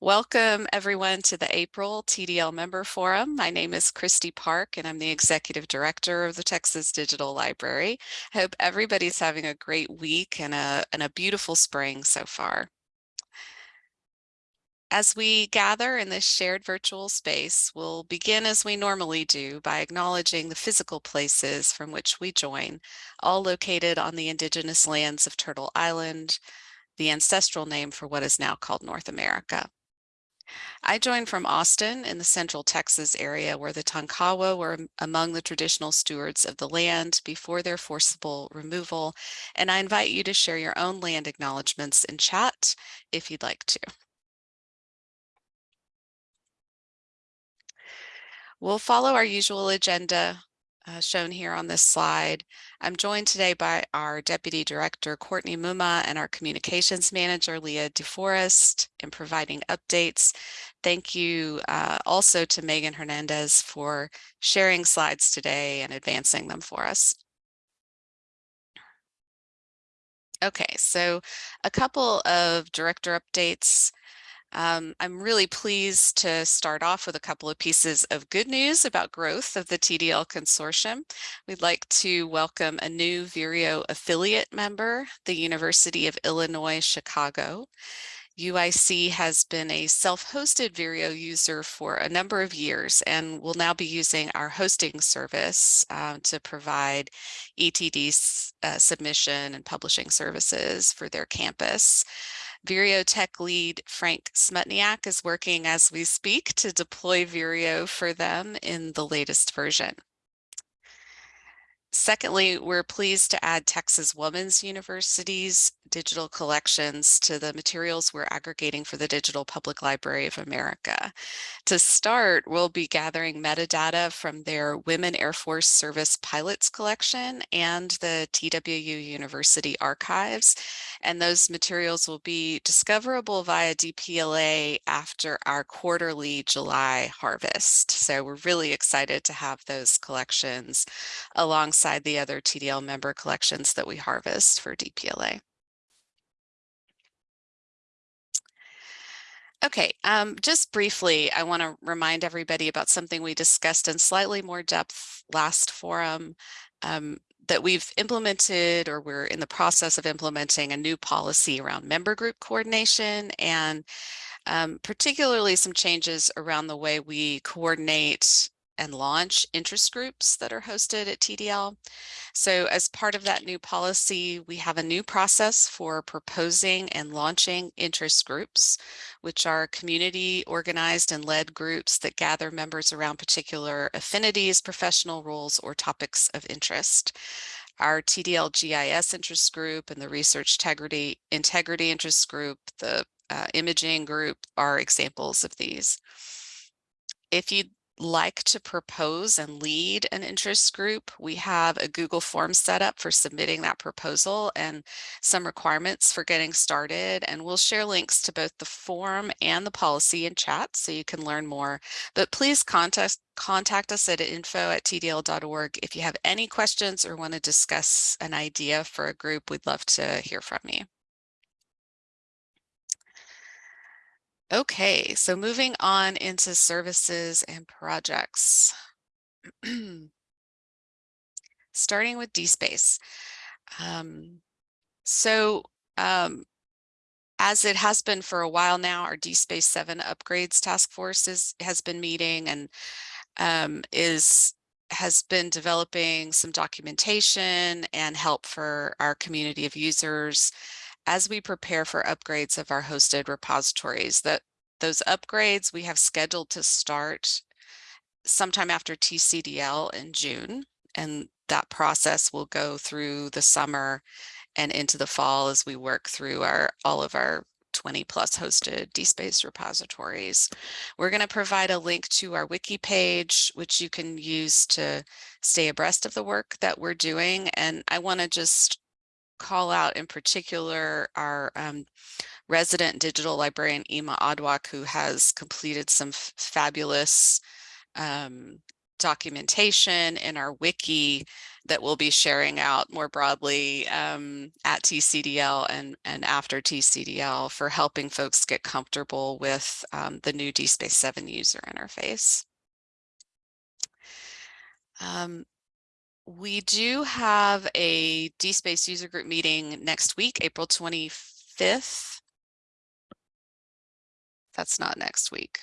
Welcome everyone to the April TDL Member Forum. My name is Christy Park and I'm the Executive Director of the Texas Digital Library. I hope everybody's having a great week and a, and a beautiful spring so far. As we gather in this shared virtual space, we'll begin as we normally do by acknowledging the physical places from which we join, all located on the indigenous lands of Turtle Island, the ancestral name for what is now called North America. I joined from Austin in the central Texas area where the Tonkawa were among the traditional stewards of the land before their forcible removal, and I invite you to share your own land acknowledgements in chat if you'd like to. We'll follow our usual agenda uh, shown here on this slide. I'm joined today by our Deputy Director, Courtney Mumma, and our Communications Manager, Leah DeForest, in providing updates. Thank you uh, also to Megan Hernandez for sharing slides today and advancing them for us. Okay, so a couple of director updates. Um, I'm really pleased to start off with a couple of pieces of good news about growth of the TDL consortium. We'd like to welcome a new Vireo affiliate member, the University of Illinois Chicago. UIC has been a self-hosted Vireo user for a number of years and will now be using our hosting service uh, to provide ETD uh, submission and publishing services for their campus. Vireo Tech lead Frank Smutniak is working as we speak to deploy Vireo for them in the latest version. Secondly, we're pleased to add Texas Women's University's digital collections to the materials we're aggregating for the Digital Public Library of America. To start, we'll be gathering metadata from their Women Air Force Service Pilots collection and the TWU University archives. And those materials will be discoverable via DPLA after our quarterly July harvest. So we're really excited to have those collections alongside the other TDL member collections that we harvest for DPLA. Okay, um, just briefly, I want to remind everybody about something we discussed in slightly more depth last forum um, that we've implemented or we're in the process of implementing a new policy around member group coordination and um, particularly some changes around the way we coordinate and launch interest groups that are hosted at TDL. So as part of that new policy, we have a new process for proposing and launching interest groups, which are community organized and led groups that gather members around particular affinities, professional roles, or topics of interest. Our TDL GIS interest group and the research integrity, integrity interest group, the uh, imaging group are examples of these. If you like to propose and lead an interest group, we have a Google form set up for submitting that proposal and some requirements for getting started. And we'll share links to both the form and the policy in chat so you can learn more. But please contact, contact us at info at tdl.org if you have any questions or want to discuss an idea for a group. We'd love to hear from you. Okay, so moving on into services and projects. Starting with DSpace. Um, so um, as it has been for a while now, our DSpace 7 upgrades task force is, has been meeting and um, is has been developing some documentation and help for our community of users as we prepare for upgrades of our hosted repositories. That those upgrades we have scheduled to start sometime after TCDL in June, and that process will go through the summer and into the fall as we work through our all of our 20 plus hosted DSpace repositories. We're going to provide a link to our wiki page, which you can use to stay abreast of the work that we're doing. And I want to just call out in particular our um, resident digital librarian Ima Adwak, who has completed some fabulous um, documentation in our wiki that we'll be sharing out more broadly um, at TCDL and, and after TCDL for helping folks get comfortable with um, the new DSpace 7 user interface. Um, we do have a DSpace user group meeting next week, April 25th. That's not next week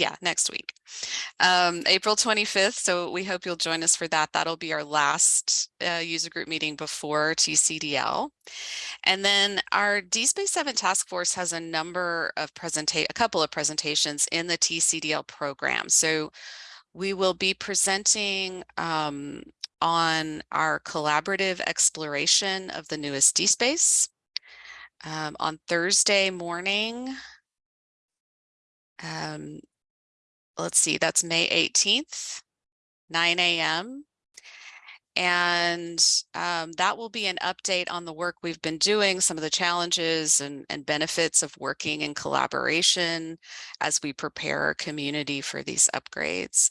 yeah, next week, um, April 25th. So we hope you'll join us for that. That'll be our last uh, user group meeting before TCDL. And then our DSpace 7 task force has a number of presentate, a couple of presentations in the TCDL program. So we will be presenting um, on our collaborative exploration of the newest DSpace um, on Thursday morning. Um, let's see, that's May 18th, 9 a.m. And um, that will be an update on the work we've been doing, some of the challenges and, and benefits of working in collaboration as we prepare our community for these upgrades.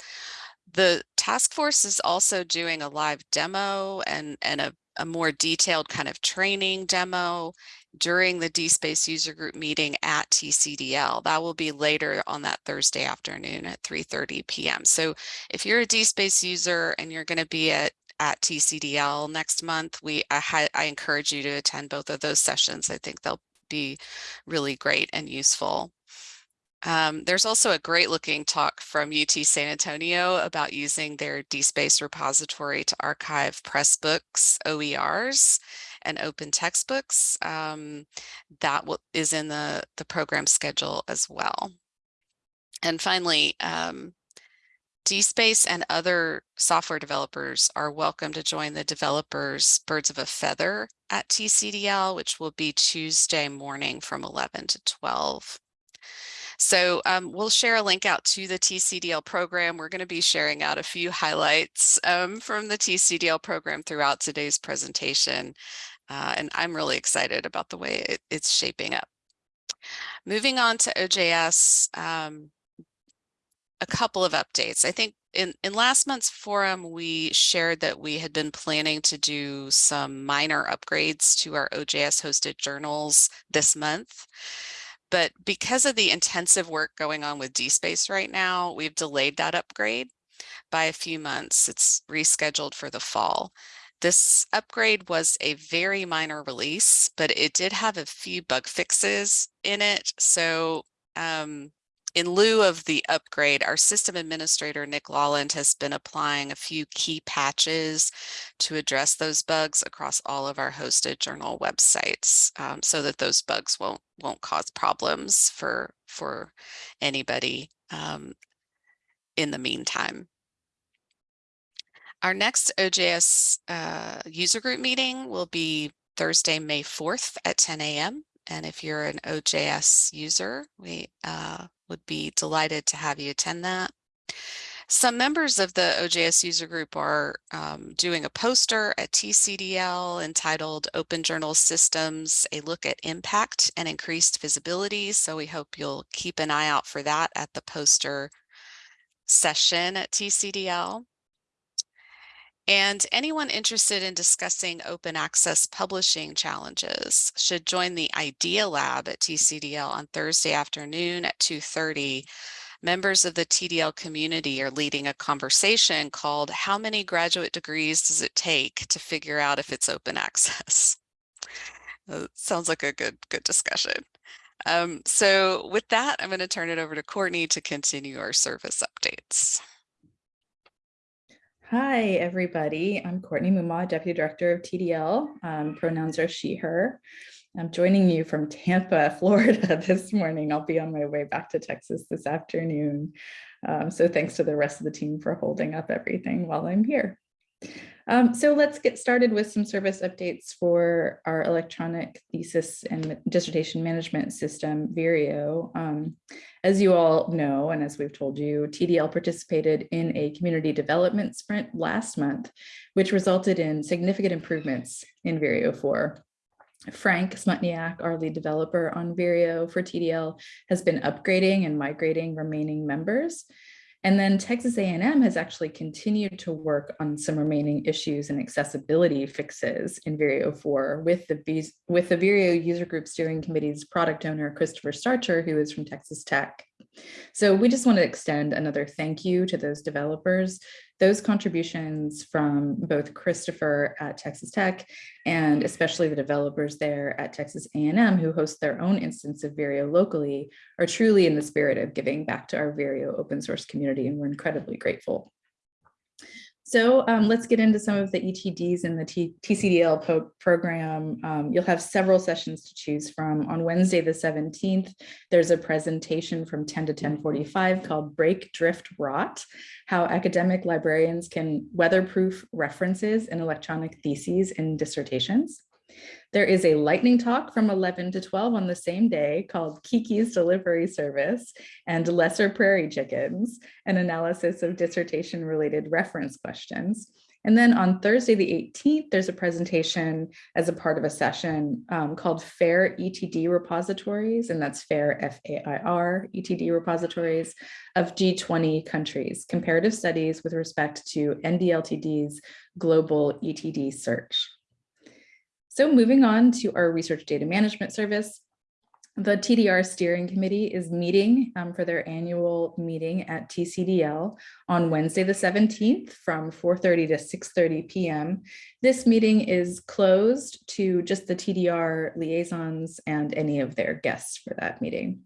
The task force is also doing a live demo and, and a, a more detailed kind of training demo during the DSpace user group meeting at TCDL. That will be later on that Thursday afternoon at 3.30 p.m. So if you're a DSpace user and you're going to be at at TCDL next month, we I, I encourage you to attend both of those sessions. I think they'll be really great and useful. Um, there's also a great looking talk from UT San Antonio about using their DSpace repository to archive Pressbooks, OERs, and open textbooks. Um, that is in the, the program schedule as well. And finally, um, DSpace and other software developers are welcome to join the developers Birds of a Feather at TCDL, which will be Tuesday morning from 11 to 12. So um, we'll share a link out to the TCDL program. We're going to be sharing out a few highlights um, from the TCDL program throughout today's presentation. Uh, and I'm really excited about the way it, it's shaping up. Moving on to OJS, um, a couple of updates. I think in, in last month's forum, we shared that we had been planning to do some minor upgrades to our OJS hosted journals this month. But because of the intensive work going on with DSpace right now, we've delayed that upgrade by a few months. It's rescheduled for the fall. This upgrade was a very minor release, but it did have a few bug fixes in it. So um, in lieu of the upgrade, our system administrator, Nick Lawland, has been applying a few key patches to address those bugs across all of our hosted journal websites um, so that those bugs won't won't cause problems for for anybody um, in the meantime. Our next OJS uh, user group meeting will be Thursday, May 4th at 10 a.m. And if you're an OJS user, we uh, would be delighted to have you attend that. Some members of the OJS user group are um, doing a poster at TCDL entitled Open Journal Systems, a look at impact and increased visibility. So we hope you'll keep an eye out for that at the poster session at TCDL. And anyone interested in discussing open access publishing challenges should join the IDEA Lab at TCDL on Thursday afternoon at 2.30. Members of the TDL community are leading a conversation called How many graduate degrees does it take to figure out if it's open access? Uh, sounds like a good, good discussion. Um, so with that, I'm going to turn it over to Courtney to continue our service updates. Hi, everybody. I'm Courtney Mumma, Deputy Director of TDL. Um, pronouns are she, her. I'm joining you from Tampa, Florida this morning. I'll be on my way back to Texas this afternoon. Um, so thanks to the rest of the team for holding up everything while I'm here. Um, so let's get started with some service updates for our electronic thesis and dissertation management system, Vireo. Um, as you all know, and as we've told you, TDL participated in a community development sprint last month, which resulted in significant improvements in Vireo 4. Frank Smutniak, our lead developer on Vireo for TDL, has been upgrading and migrating remaining members. And then Texas A&M has actually continued to work on some remaining issues and accessibility fixes in Vireo 4 with the, with the Vireo User Group Steering Committee's product owner, Christopher Starcher, who is from Texas Tech. So we just want to extend another thank you to those developers. Those contributions from both Christopher at Texas Tech and especially the developers there at Texas A&M who host their own instance of Vireo locally are truly in the spirit of giving back to our Vireo open source community and we're incredibly grateful. So um, let's get into some of the ETDs in the T TCDL program. Um, you'll have several sessions to choose from. On Wednesday, the 17th, there's a presentation from 10 to 1045 called Break, Drift, Rot, how academic librarians can weatherproof references in electronic theses and dissertations. There is a lightning talk from 11 to 12 on the same day called Kiki's Delivery Service and Lesser Prairie Chickens, an analysis of dissertation related reference questions. And then on Thursday, the 18th, there's a presentation as a part of a session um, called FAIR ETD repositories, and that's FAIR, F-A-I-R, ETD repositories of G20 countries, comparative studies with respect to NDLTD's global ETD search. So moving on to our research data management service, the TDR steering committee is meeting um, for their annual meeting at TCDL on Wednesday, the 17th from 4.30 to 6.30 p.m. This meeting is closed to just the TDR liaisons and any of their guests for that meeting.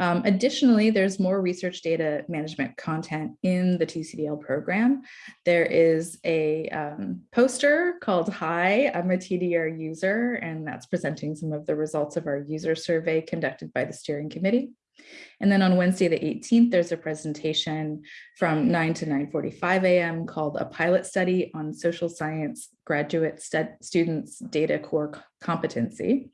Um, additionally, there's more research data management content in the TCDL program. There is a um, poster called Hi, I'm a TDR user, and that's presenting some of the results of our user survey conducted by the steering committee. And then on Wednesday, the 18th, there's a presentation from 9 to 9.45 a.m. called A Pilot Study on Social Science Graduate Students Data Core Competency.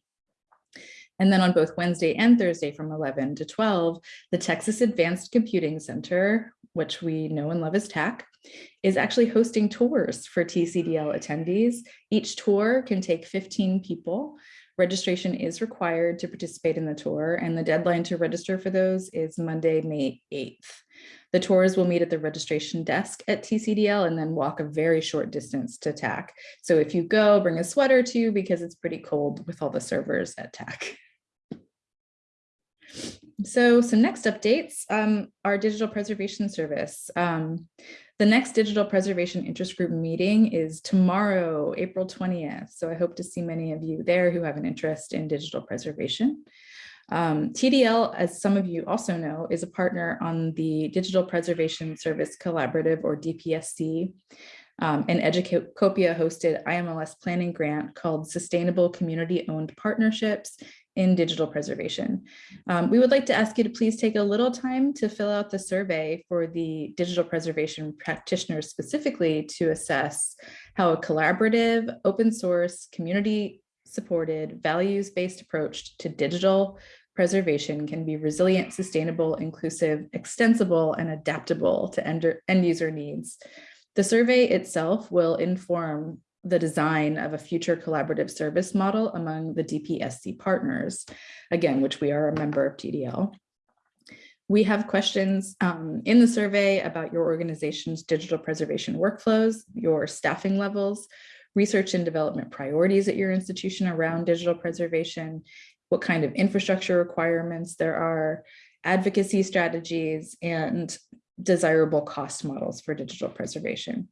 And then on both Wednesday and Thursday from 11 to 12, the Texas Advanced Computing Center, which we know and love as TACC, is actually hosting tours for TCDL attendees. Each tour can take 15 people. Registration is required to participate in the tour and the deadline to register for those is Monday, May 8th. The tours will meet at the registration desk at TCDL and then walk a very short distance to TACC. So if you go, bring a sweater too, because it's pretty cold with all the servers at TACC. So some next updates, um, our digital preservation service. Um, the next digital preservation interest group meeting is tomorrow, April 20th. So I hope to see many of you there who have an interest in digital preservation. Um, TDL, as some of you also know, is a partner on the Digital Preservation Service Collaborative or DPSC, um, an Educopia hosted IMLS planning grant called Sustainable Community Owned Partnerships in digital preservation. Um, we would like to ask you to please take a little time to fill out the survey for the digital preservation practitioners specifically to assess how a collaborative, open source, community supported, values-based approach to digital preservation can be resilient, sustainable, inclusive, extensible, and adaptable to end, end user needs. The survey itself will inform the design of a future collaborative service model among the DPSC partners, again, which we are a member of TDL. We have questions um, in the survey about your organization's digital preservation workflows, your staffing levels, research and development priorities at your institution around digital preservation, what kind of infrastructure requirements there are, advocacy strategies, and desirable cost models for digital preservation.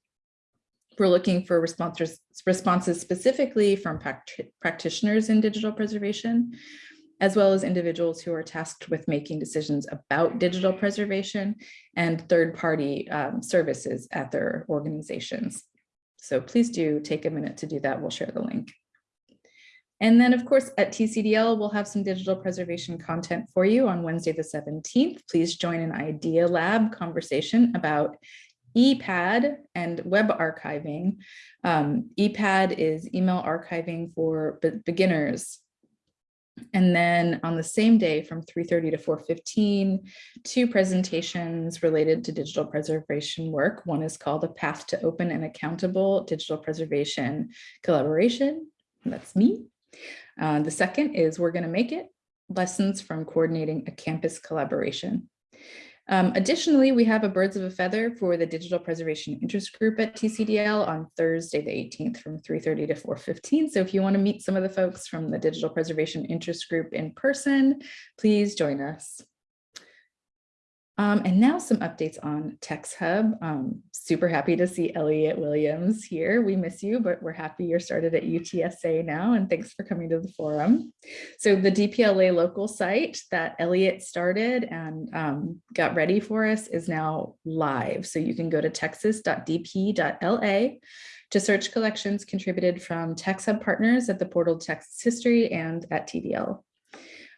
We're looking for responses, responses specifically from practitioners in digital preservation, as well as individuals who are tasked with making decisions about digital preservation and third-party um, services at their organizations. So please do take a minute to do that. We'll share the link. And then, of course, at TCDL, we'll have some digital preservation content for you on Wednesday, the 17th. Please join an Idea Lab conversation about ePADD and web archiving. Um, ePADD is email archiving for be beginners. And then on the same day from 3.30 to 4.15, two presentations related to digital preservation work. One is called A Path to Open and Accountable Digital Preservation Collaboration. That's me. Uh, the second is We're Gonna Make It, Lessons from Coordinating a Campus Collaboration. Um, additionally, we have a Birds of a Feather for the Digital Preservation Interest Group at TCDL on Thursday, the 18th from 3.30 to 4.15. So if you want to meet some of the folks from the Digital Preservation Interest Group in person, please join us. Um, and now some updates on Tex Hub. Um, super happy to see Elliot Williams here. We miss you, but we're happy you're started at UTSA now. And thanks for coming to the forum. So the DPLA local site that Elliot started and um, got ready for us is now live. So you can go to texas.dp.la to search collections contributed from Tex Hub partners at the portal Texas History and at TDL.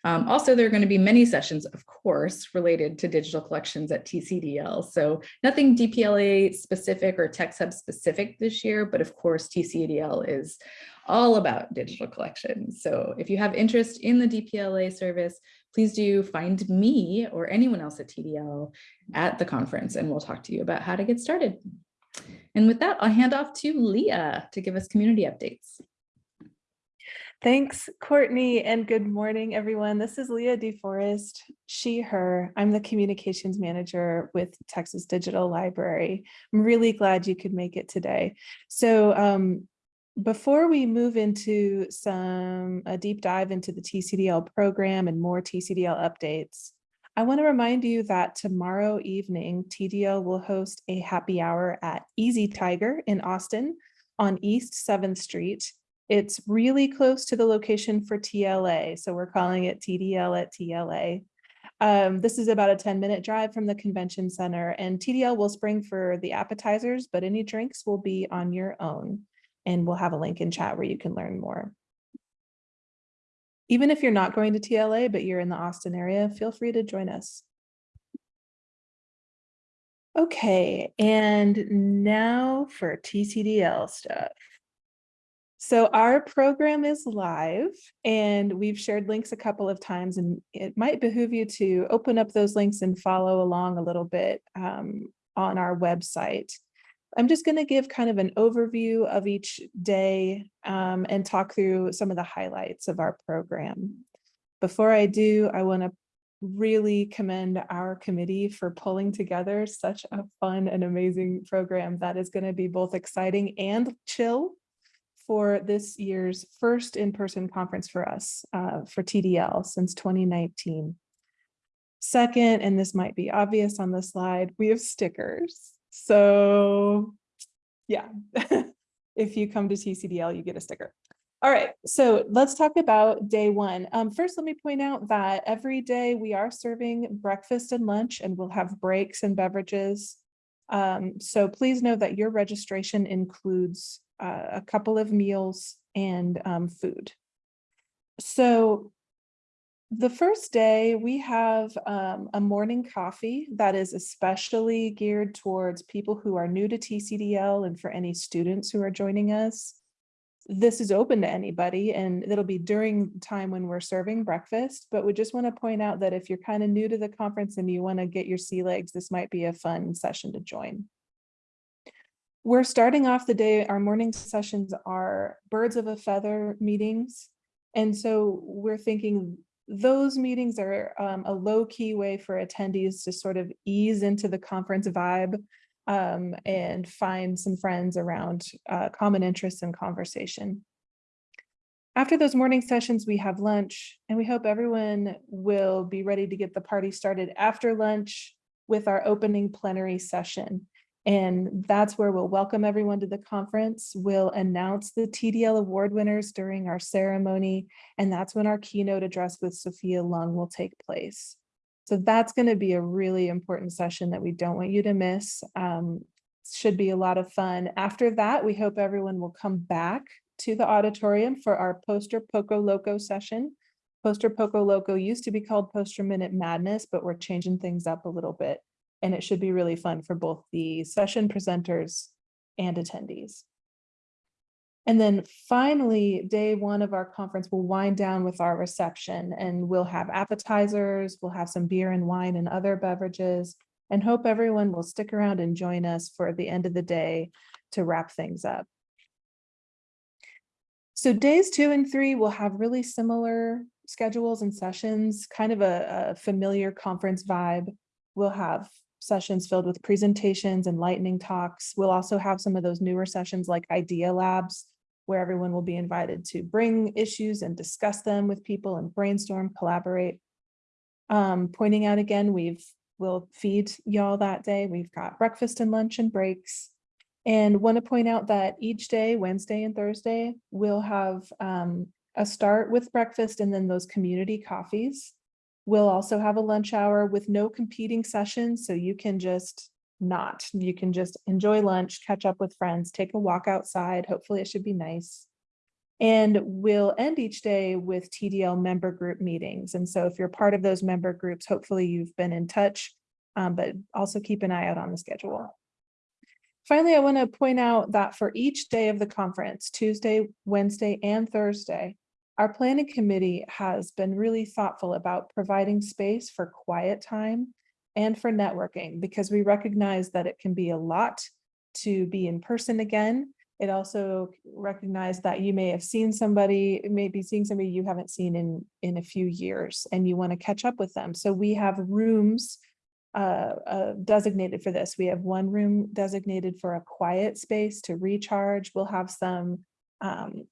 Um, also, there are going to be many sessions, of course, related to digital collections at TCDL. So nothing DPLA specific or TextHub specific this year, but of course, TCDL is all about digital collections. So if you have interest in the DPLA service, please do find me or anyone else at TDL at the conference, and we'll talk to you about how to get started. And with that, I'll hand off to Leah to give us community updates. Thanks, Courtney, and good morning, everyone. This is Leah DeForest, she, her. I'm the communications manager with Texas Digital Library. I'm really glad you could make it today. So um, before we move into some a deep dive into the TCDL program and more TCDL updates, I want to remind you that tomorrow evening, TDL will host a happy hour at Easy Tiger in Austin on East 7th Street. It's really close to the location for TLA, so we're calling it TDL at TLA. Um, this is about a 10 minute drive from the convention center and TDL will spring for the appetizers, but any drinks will be on your own. And we'll have a link in chat where you can learn more. Even if you're not going to TLA, but you're in the Austin area, feel free to join us. Okay, and now for TCDL stuff. So our program is live and we've shared links a couple of times and it might behoove you to open up those links and follow along a little bit um, on our website. I'm just going to give kind of an overview of each day um, and talk through some of the highlights of our program. Before I do, I want to really commend our committee for pulling together such a fun and amazing program that is going to be both exciting and chill for this year's first in-person conference for us uh, for TDL since 2019. Second, and this might be obvious on the slide, we have stickers. So yeah, if you come to TCDL, you get a sticker. All right, so let's talk about day one. Um, first, let me point out that every day we are serving breakfast and lunch and we'll have breaks and beverages. Um, so please know that your registration includes uh, a couple of meals and um, food. So the first day we have um, a morning coffee that is especially geared towards people who are new to TCDL and for any students who are joining us. This is open to anybody and it'll be during time when we're serving breakfast, but we just want to point out that if you're kind of new to the conference and you want to get your sea legs, this might be a fun session to join. We're starting off the day, our morning sessions are birds of a feather meetings. And so we're thinking those meetings are um, a low key way for attendees to sort of ease into the conference vibe um, and find some friends around uh, common interests and conversation. After those morning sessions, we have lunch and we hope everyone will be ready to get the party started after lunch with our opening plenary session. And that's where we'll welcome everyone to the conference. We'll announce the TDL award winners during our ceremony. And that's when our keynote address with Sophia Lung will take place. So that's going to be a really important session that we don't want you to miss. Um, should be a lot of fun. After that, we hope everyone will come back to the auditorium for our Poster Poco Loco session. Poster Poco Loco used to be called Poster Minute Madness, but we're changing things up a little bit and it should be really fun for both the session presenters and attendees. And then finally, day one of our conference will wind down with our reception and we'll have appetizers, we'll have some beer and wine and other beverages and hope everyone will stick around and join us for the end of the day to wrap things up. So days two and three will have really similar schedules and sessions, kind of a, a familiar conference vibe we'll have sessions filled with presentations and lightning talks. We'll also have some of those newer sessions like idea labs where everyone will be invited to bring issues and discuss them with people and brainstorm, collaborate. Um, pointing out again, we've, we'll feed y'all that day. We've got breakfast and lunch and breaks. And want to point out that each day, Wednesday and Thursday, we'll have um, a start with breakfast and then those community coffees. We'll also have a lunch hour with no competing sessions, so you can just not, you can just enjoy lunch, catch up with friends, take a walk outside. Hopefully it should be nice. And we'll end each day with TDL member group meetings. And so if you're part of those member groups, hopefully you've been in touch, um, but also keep an eye out on the schedule. Finally, I want to point out that for each day of the conference, Tuesday, Wednesday, and Thursday, our planning committee has been really thoughtful about providing space for quiet time and for networking because we recognize that it can be a lot to be in person again. It also recognized that you may have seen somebody, maybe seeing somebody you haven't seen in, in a few years and you want to catch up with them. So we have rooms uh, uh, designated for this. We have one room designated for a quiet space to recharge. We'll have some um,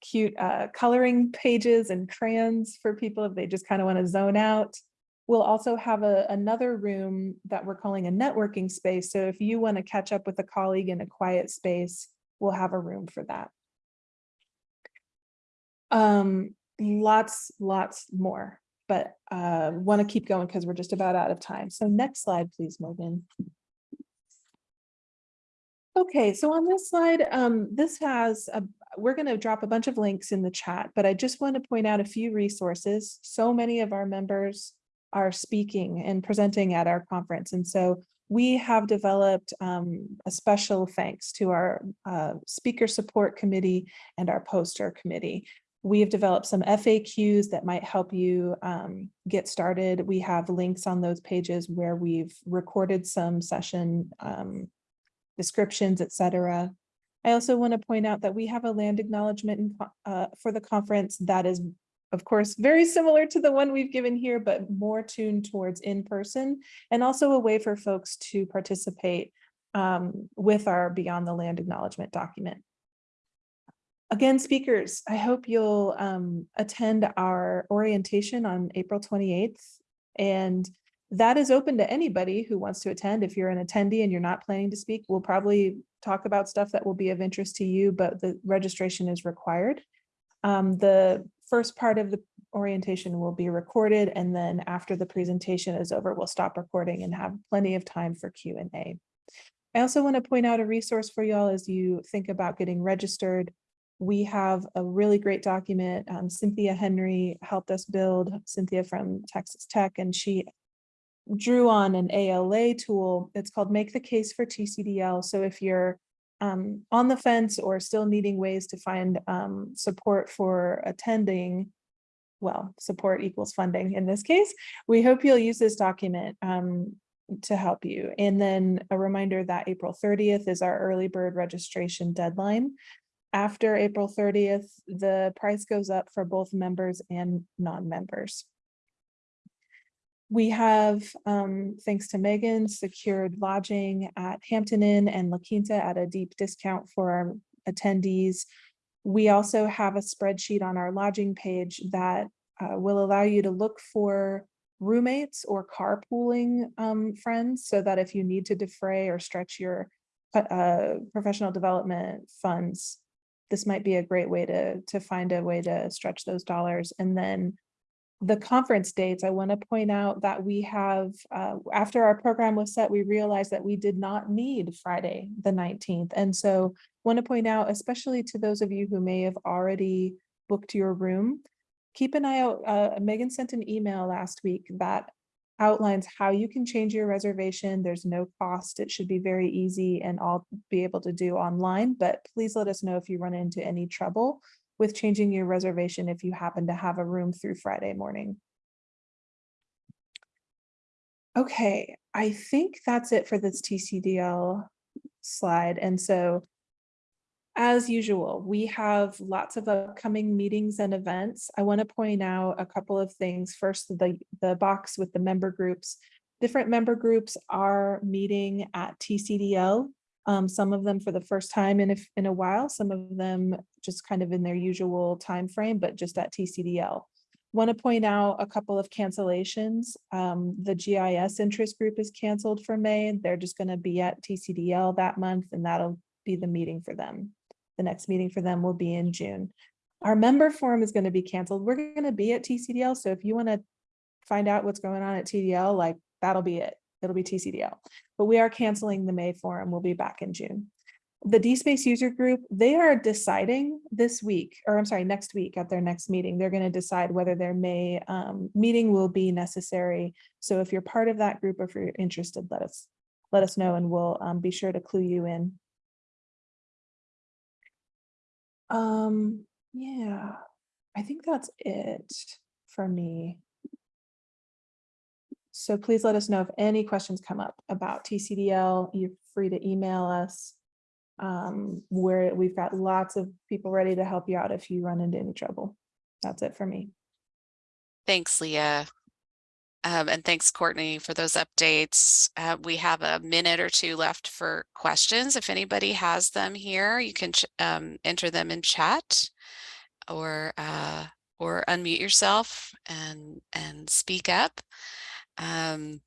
cute uh, coloring pages and crayons for people if they just kind of want to zone out. We'll also have a, another room that we're calling a networking space. So if you want to catch up with a colleague in a quiet space, we'll have a room for that. Um, lots, lots more, but uh, want to keep going because we're just about out of time. So next slide, please, Morgan. Okay, so on this slide, um, this has, a, we're going to drop a bunch of links in the chat, but I just want to point out a few resources. So many of our members are speaking and presenting at our conference. And so we have developed um, a special thanks to our uh, speaker support committee and our poster committee. We have developed some FAQs that might help you um, get started. We have links on those pages where we've recorded some session um, descriptions, etc. I also want to point out that we have a land acknowledgement uh, for the conference that is, of course, very similar to the one we've given here, but more tuned towards in-person and also a way for folks to participate um, with our Beyond the Land acknowledgement document. Again, speakers, I hope you'll um, attend our orientation on April 28th. And that is open to anybody who wants to attend. If you're an attendee and you're not planning to speak, we'll probably talk about stuff that will be of interest to you, but the registration is required. Um, the first part of the orientation will be recorded and then after the presentation is over, we'll stop recording and have plenty of time for Q&A. I also want to point out a resource for y'all as you think about getting registered. We have a really great document. Um, Cynthia Henry helped us build, Cynthia from Texas Tech, and she drew on an ALA tool. It's called Make the Case for TCDL. So if you're um, on the fence or still needing ways to find um, support for attending, well, support equals funding in this case, we hope you'll use this document um, to help you. And then a reminder that April 30th is our early bird registration deadline. After April 30th, the price goes up for both members and non-members. We have, um, thanks to Megan, secured lodging at Hampton Inn and La Quinta at a deep discount for our attendees. We also have a spreadsheet on our lodging page that uh, will allow you to look for roommates or carpooling um, friends so that if you need to defray or stretch your uh, professional development funds, this might be a great way to, to find a way to stretch those dollars. And then the conference dates, I want to point out that we have, uh, after our program was set, we realized that we did not need Friday, the 19th. And so want to point out, especially to those of you who may have already booked your room, keep an eye out. Uh, Megan sent an email last week that outlines how you can change your reservation. There's no cost. It should be very easy and I'll be able to do online, but please let us know if you run into any trouble with changing your reservation if you happen to have a room through Friday morning. Okay, I think that's it for this TCDL slide. And so as usual, we have lots of upcoming meetings and events. I want to point out a couple of things. First, the, the box with the member groups. different member groups are meeting at TCDL. Um, some of them for the first time in a, in a while, some of them just kind of in their usual time frame, but just at TCDL. Want to point out a couple of cancellations. Um, the GIS interest group is canceled for May. They're just going to be at TCDL that month and that'll be the meeting for them. The next meeting for them will be in June. Our member forum is going to be canceled. We're going to be at TCDL. So if you want to find out what's going on at TDL, like that'll be it. It'll be TCDL. But we are canceling the May forum. We'll be back in June. The DSpace user group, they are deciding this week, or I'm sorry, next week at their next meeting, they're going to decide whether their May um, meeting will be necessary. So if you're part of that group or if you're interested, let us, let us know and we'll um, be sure to clue you in. Um, yeah, I think that's it for me. So please let us know if any questions come up about TCDL. You're free to email us. Um, where we've got lots of people ready to help you out if you run into any trouble. That's it for me. Thanks, Leah. Um, and thanks, Courtney, for those updates. Uh, we have a minute or two left for questions. If anybody has them here, you can um, enter them in chat or uh, or unmute yourself and and speak up. Um,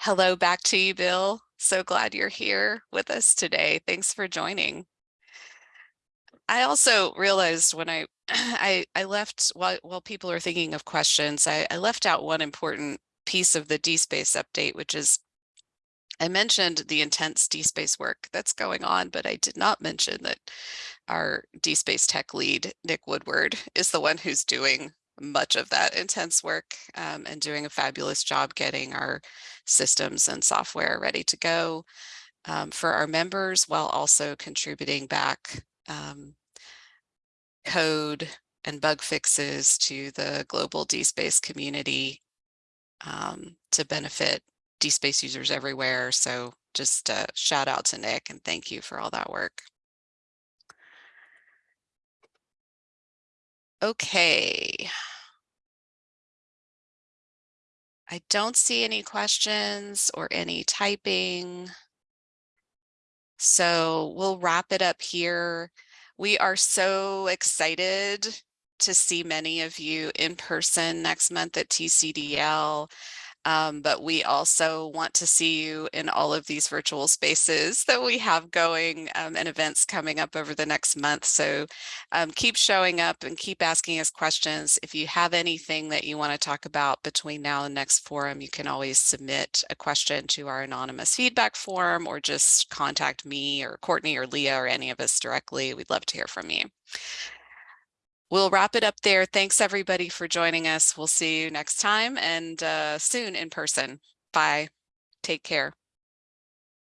hello back to you, Bill. So glad you're here with us today. Thanks for joining. I also realized when I I, I left while while people are thinking of questions, I, I left out one important piece of the DSpace update, which is I mentioned the intense DSpace work that's going on, but I did not mention that our DSpace tech lead, Nick Woodward, is the one who's doing much of that intense work um, and doing a fabulous job getting our systems and software ready to go um, for our members while also contributing back um, code and bug fixes to the global DSpace community um, to benefit DSpace users everywhere. So just a shout out to Nick and thank you for all that work. Okay. I don't see any questions or any typing. So we'll wrap it up here. We are so excited to see many of you in person next month at TCDL. Um, but we also want to see you in all of these virtual spaces that we have going um, and events coming up over the next month. So um, keep showing up and keep asking us questions. If you have anything that you want to talk about between now and next forum, you can always submit a question to our anonymous feedback form or just contact me or Courtney or Leah or any of us directly. We'd love to hear from you. We'll wrap it up there. Thanks everybody for joining us. We'll see you next time and uh, soon in person. Bye. Take care.